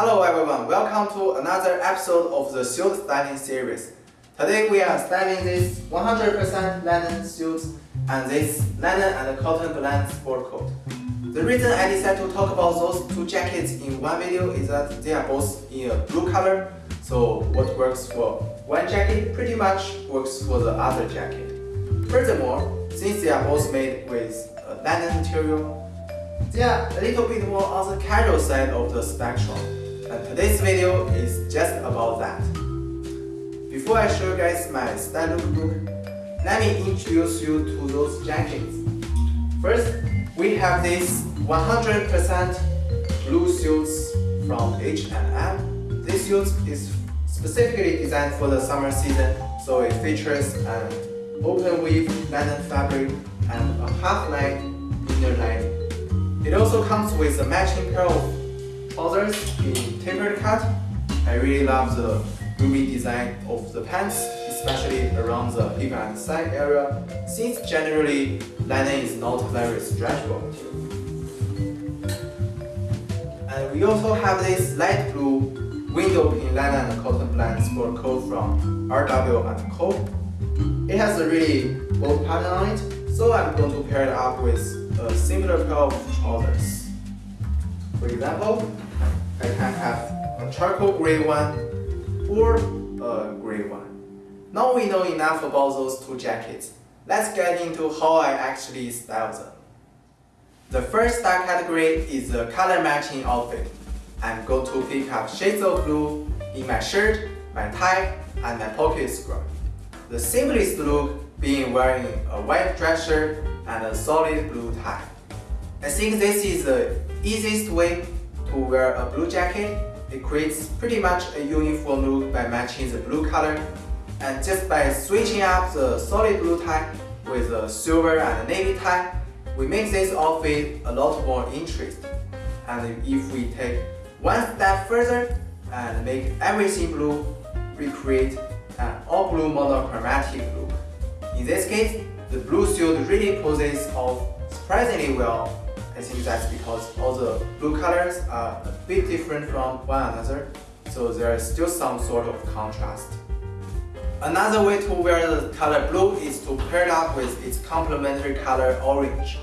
Hello everyone, welcome to another episode of the suit styling series. Today we are styling this 100% linen suit and this linen and cotton blend sport coat. The reason I decided to talk about those two jackets in one video is that they are both in a blue color, so what works for one jacket pretty much works for the other jacket. Furthermore, since they are both made with a linen material, they are a little bit more on the casual side of the spectrum. And today's video is just about that. Before I show you guys my style lookbook, let me introduce you to those jackets. First, we have this 100% blue suits from H&M. This suit is specifically designed for the summer season, so it features an open weave linen fabric and a half line inner lining. It also comes with a matching pair of trousers in tapered cut. I really love the roomy design of the pants, especially around the hip and side area, since generally linen is not very stretchable. And we also have this light blue windowpane linen and cotton blend sport coat from RW & Co. It has a really bold pattern on it, so I'm going to pair it up with a similar pair of trousers. For example, I can have a charcoal gray one or a gray one. Now we know enough about those two jackets. Let's get into how I actually style them. The first style category is the color matching outfit. I'm going to pick up shades of blue in my shirt, my tie, and my pocket square. The simplest look being wearing a white dress shirt and a solid blue tie. I think this is the easiest way to wear a blue jacket. It creates pretty much a uniform look by matching the blue color and just by switching up the solid blue tie with a silver and navy tie, we make this outfit a lot more interesting. And if we take one step further and make everything blue, we create an all blue monochromatic look. In this case, the blue suit really poses off surprisingly well. I think that's because all the blue colors are a bit different from one another, so there is still some sort of contrast. Another way to wear the color blue is to pair it up with its complementary color orange.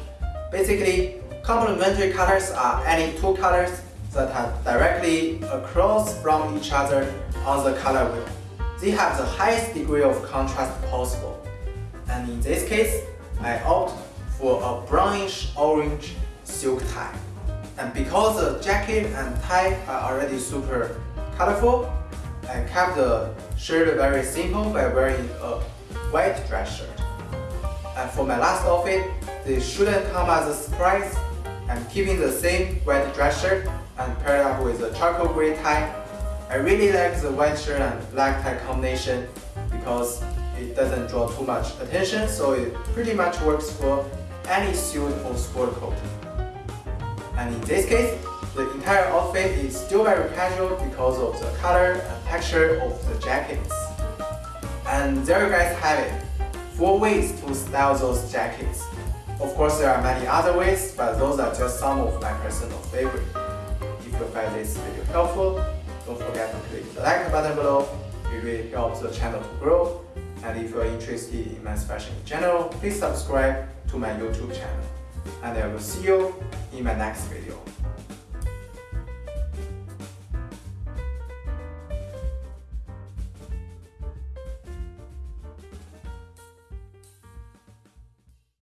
Basically, complementary colors are any two colors that are directly across from each other on the color wheel. They have the highest degree of contrast possible. And in this case, I opt for a brownish orange silk tie. And because the jacket and tie are already super colorful, I kept the shirt very simple by wearing a white dress shirt. And for my last outfit, this shouldn't come as a surprise. I'm keeping the same white dress shirt and paired up with a charcoal gray tie. I really like the white shirt and black tie combination because it doesn't draw too much attention so it pretty much works for any suit or sport coat. And in this case, the entire outfit is still very casual because of the color and texture of the jackets. And there you guys have it, 4 ways to style those jackets. Of course there are many other ways, but those are just some of my personal favorite. If you find this video helpful, don't forget to click the like button below, it really helps the channel to grow. And if you are interested in men's fashion in general, please subscribe to my YouTube channel. And I will see you in my next video.